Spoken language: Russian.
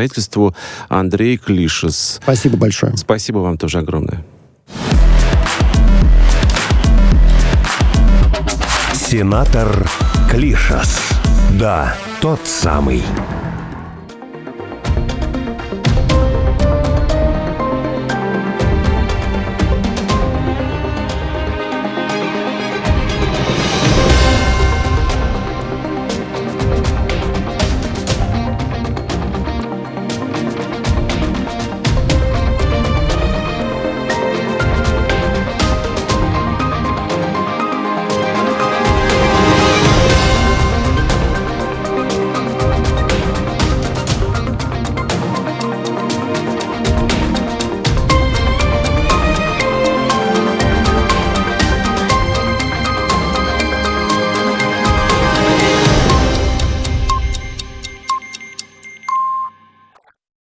правительству Андрей Клишес. Спасибо большое. Спасибо вам тоже огромное. Сенатор Клишас. Да, тот самый.